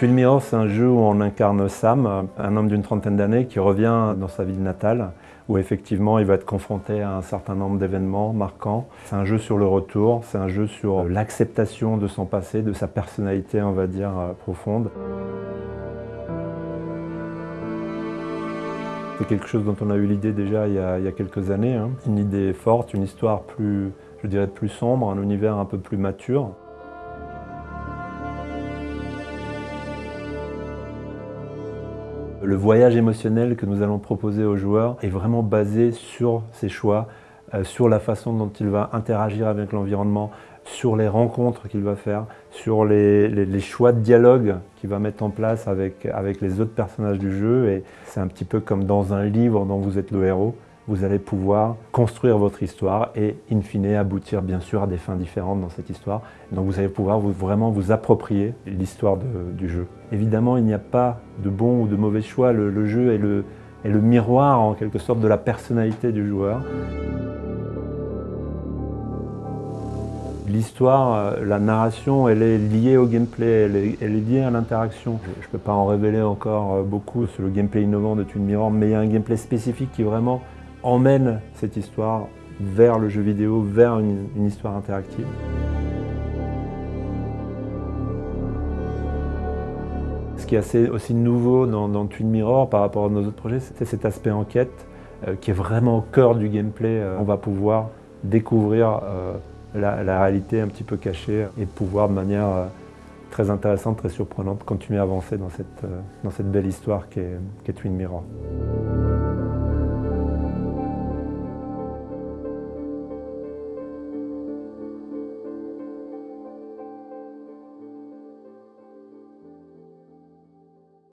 Twin Mirror, c'est un jeu où on incarne Sam, un homme d'une trentaine d'années qui revient dans sa ville natale, où effectivement il va être confronté à un certain nombre d'événements marquants. C'est un jeu sur le retour, c'est un jeu sur l'acceptation de son passé, de sa personnalité, on va dire, euh, profonde. C'est quelque chose dont on a eu l'idée déjà il y, a, quelques années. Hein. Une idée forte, une histoire plus, je dirais, plus sombre, un univers un peu plus mature. Le voyage émotionnel que nous allons proposer aux joueurs est vraiment basé sur ses choix, euh, sur la façon dont il va interagir avec l'environnement, sur les rencontres qu'il va faire, sur les, choix de dialogue qu'il va mettre en place avec, avec les autres personnages du jeu. Et c'est un petit peu comme dans un livre dont vous êtes le héros vous allez pouvoir construire votre histoire et, in fine, aboutir bien sûr à des fins différentes dans cette histoire. Donc vous allez pouvoir vraiment vous approprier l'histoire du jeu. Évidemment, il n'y a pas de bon ou de mauvais choix. Le, jeu est le, est miroir, en quelque sorte, de la personnalité du joueur. L'histoire, euh, la narration, elle est liée au gameplay, elle est, liée à l'interaction. Je ne peux pas en révéler encore euh, beaucoup sur le gameplay innovant de Twin Mirror, mais il y a un gameplay spécifique qui vraiment emmène cette histoire vers le jeu vidéo, vers une, histoire interactive. Ce qui est assez aussi nouveau dans, Twin Mirror par rapport à nos autres projets, c'est cet aspect enquête euh, qui est vraiment au cœur du gameplay. Euh, on va pouvoir découvrir euh, la, réalité un petit peu cachée et pouvoir de manière très intéressante, très surprenante, continuer à avancer dans cette, dans cette belle histoire qu'est Twin Mirror.